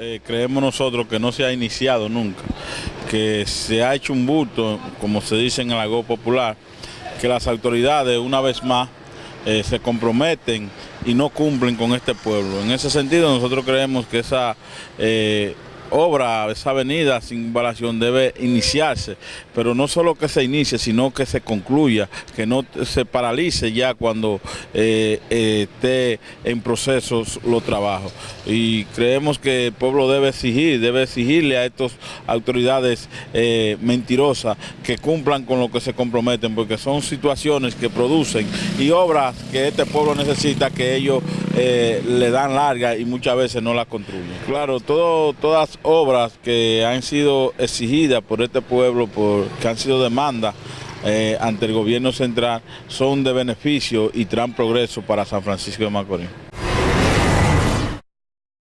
eh, creemos nosotros que no se ha iniciado nunca, que se ha hecho un bulto, como se dice en el algo popular, que las autoridades una vez más eh, se comprometen y no cumplen con este pueblo. En ese sentido nosotros creemos que esa eh, obra, esa avenida sin invasión debe iniciarse, pero no solo que se inicie, sino que se concluya, que no se paralice ya cuando eh, eh, esté en procesos los trabajos. Y creemos que el pueblo debe exigir, debe exigirle a estas autoridades eh, mentirosas que cumplan con lo que se comprometen, porque son situaciones que producen y obras que este pueblo necesita que ellos le dan larga y muchas veces no las construyen. Claro, todo, todas obras que han sido exigidas por este pueblo, por, que han sido demandas eh, ante el gobierno central, son de beneficio y traen progreso para San Francisco de Macorís.